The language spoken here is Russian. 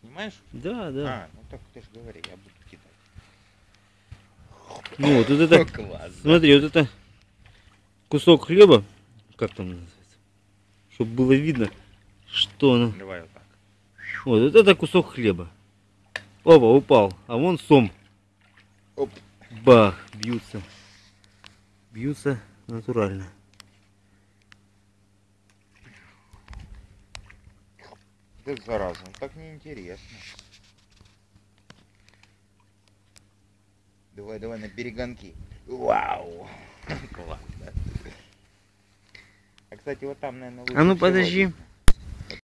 Снимаешь? Да, да. А, ну так ты же говори, я буду кидать. Ну вот, вот это, Класс. смотри, вот это кусок хлеба, как там называется, чтобы было видно, что оно. Давай вот так. Вот, вот это кусок хлеба. Опа, упал. А вон сом. Оп. Бах, бьются. Бьются натурально. Да зараза, так неинтересно. Давай, давай на перегонки. Вау! Класс, да? А кстати, вот там, наверное, А ну подожди.